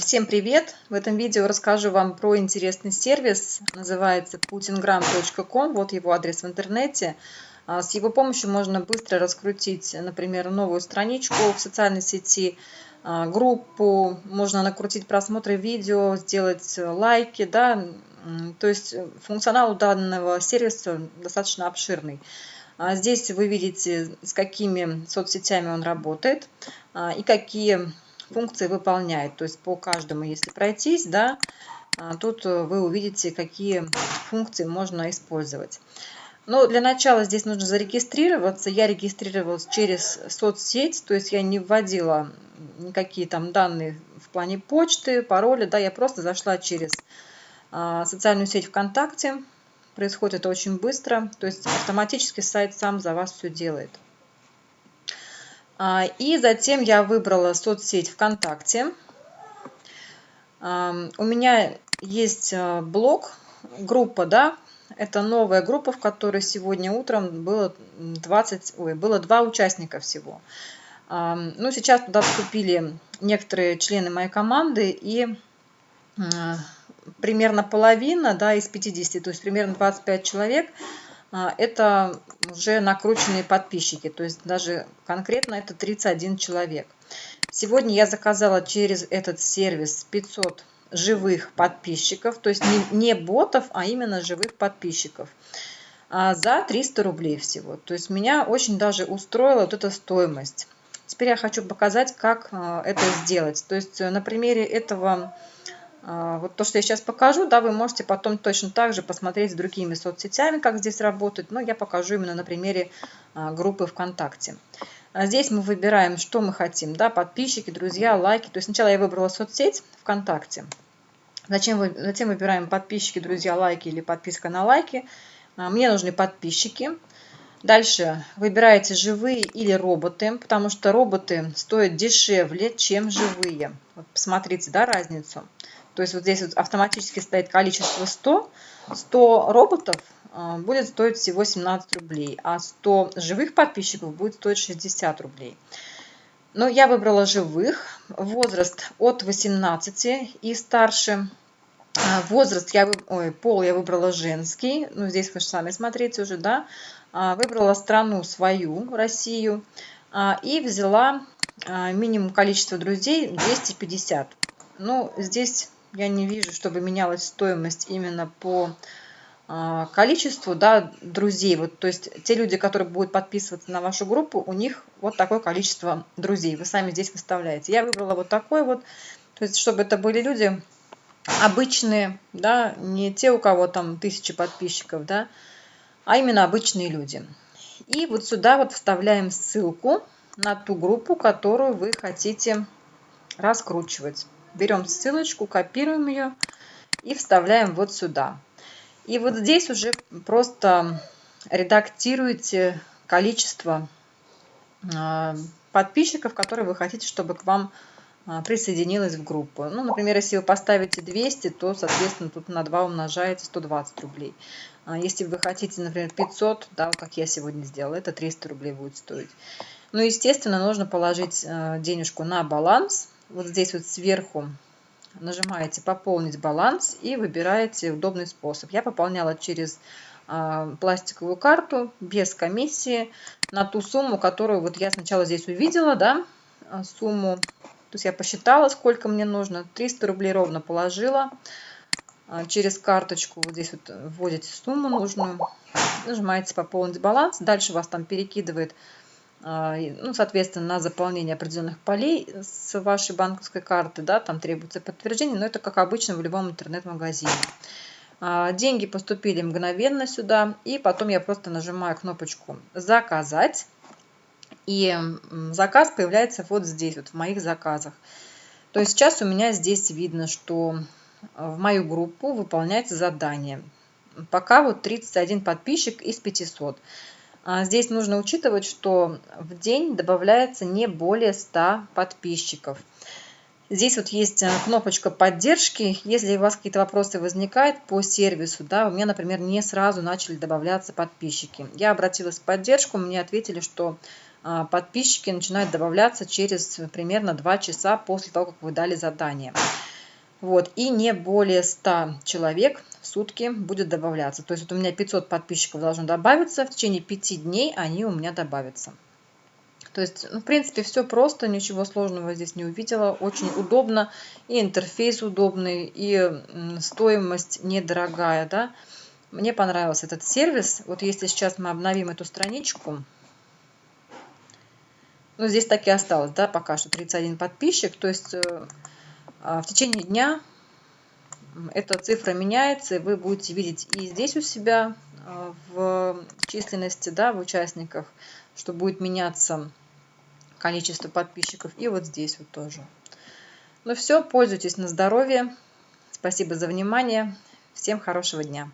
Всем привет! В этом видео расскажу вам про интересный сервис, называется putingram.com, вот его адрес в интернете. А, с его помощью можно быстро раскрутить, например, новую страничку в социальной сети, а, группу, можно накрутить просмотры видео, сделать лайки, да, то есть функционал данного сервиса достаточно обширный. А, здесь вы видите, с какими соцсетями он работает и какие функции выполняет. То есть по каждому, если пройтись, да, а, тут э, вы увидите, какие функции можно использовать. Но для начала здесь нужно зарегистрироваться. Я регистрировалась через соцсеть, то есть я не вводила никакие там данные в плане почты, пароли, да, я просто зашла через а, социальную сеть ВКонтакте. Происходит это очень быстро, то есть автоматически сайт сам за вас все делает. А, и затем я выбрала соцсеть ВКонтакте. У меня есть а, блог, группа, да, это новая группа, в которой сегодня утром было 20, ой, было два участника всего. Ну, сейчас туда вступили некоторые члены моей команды, и а, примерно половина, да, из 50, то есть примерно 25 человек – а, это уже накрученные подписчики, то есть даже конкретно это 31 человек. Сегодня я заказала через этот сервис 500 живых подписчиков, то есть не, не ботов, а именно живых подписчиков а, за 300 рублей всего. То есть меня очень даже устроила вот эта стоимость. Теперь я хочу показать, как а, это сделать. То есть на примере этого а, вот то, что я сейчас покажу, да, вы можете потом точно так же посмотреть с другими соцсетями, как здесь работать, но я покажу именно на примере а, группы ВКонтакте. А здесь мы выбираем, что мы хотим, да, подписчики, друзья, лайки. То есть сначала я выбрала соцсеть ВКонтакте, затем, затем выбираем подписчики, друзья, лайки или подписка на лайки. Мне нужны подписчики. Дальше выбираете живые или роботы, потому что роботы стоят дешевле, чем живые. Вот посмотрите, да, разницу. То есть вот здесь вот автоматически стоит количество 100. 100 роботов а, будет стоить всего 17 рублей, а 100 живых подписчиков будет стоить 60 рублей. Но я выбрала живых, возраст от 18 и старше. А, возраст, я, ой, пол я выбрала женский, ну здесь вы сами смотрите уже, да. А, выбрала страну свою, Россию, и взяла минимум количество друзей 250. Ну, здесь я не вижу, чтобы менялась стоимость именно по а, количеству да, друзей. Вот, то есть те люди, которые будут подписываться на вашу группу, у них вот такое количество друзей. Вы сами здесь выставляете. Я выбрала вот такой вот. То есть чтобы это были люди обычные, да, не те, у кого там тысячи подписчиков, да, а именно обычные люди. И вот сюда вот вставляем ссылку на ту группу, которую вы хотите раскручивать берем ссылочку, копируем ее и вставляем вот сюда. И вот здесь уже просто редактируете количество а, подписчиков, которые вы хотите, чтобы к вам а, присоединилась в группу. Ну, например, если вы поставите 200, то, соответственно, тут на 2 умножаете 120 рублей. А если вы хотите, например, 500, да, как я сегодня сделала, это 300 рублей будет стоить. Ну, естественно, нужно положить денежку на баланс, вот здесь вот сверху нажимаете «Пополнить баланс» и выбираете удобный способ. Я пополняла через э, пластиковую карту без комиссии на ту сумму, которую вот я сначала здесь увидела, да, а, сумму. То есть я посчитала, сколько мне нужно. 300 рублей ровно положила э, через карточку. Вот здесь вот вводите сумму нужную, нажимаете «Пополнить баланс». Дальше вас там перекидывает а, ну, соответственно, на заполнение определенных полей с вашей банковской карты, да, там требуется подтверждение, но это как обычно в любом интернет-магазине. А, деньги поступили мгновенно сюда, и потом я просто нажимаю кнопочку «Заказать», и заказ появляется вот здесь, вот в моих заказах. То есть сейчас у меня здесь видно, что в мою группу выполняется задание. Пока вот 31 подписчик из 500. А здесь нужно учитывать, что в день добавляется не более 100 подписчиков. Здесь вот есть э, кнопочка поддержки. Если у вас какие-то вопросы возникают по сервису, да, у меня, например, не сразу начали добавляться подписчики. Я обратилась в поддержку, мне ответили, что а, подписчики начинают добавляться через примерно 2 часа после того, как вы дали задание. Вот, и не более 100 человек в сутки будет добавляться. То есть вот у меня 500 подписчиков должно добавиться, в течение 5 дней они у меня добавятся. То есть, ну, в принципе, все просто, ничего сложного здесь не увидела. Очень удобно, и интерфейс удобный, и стоимость недорогая, да. Мне понравился этот сервис. Вот если сейчас мы обновим эту страничку, ну, здесь так и осталось, да, пока что 31 подписчик. То есть э, в течение дня эта цифра меняется, и вы будете видеть и здесь у себя а, в численности, да, в участниках, что будет меняться количество подписчиков, и вот здесь вот тоже. Ну все, пользуйтесь на здоровье. Спасибо за внимание. Всем хорошего дня.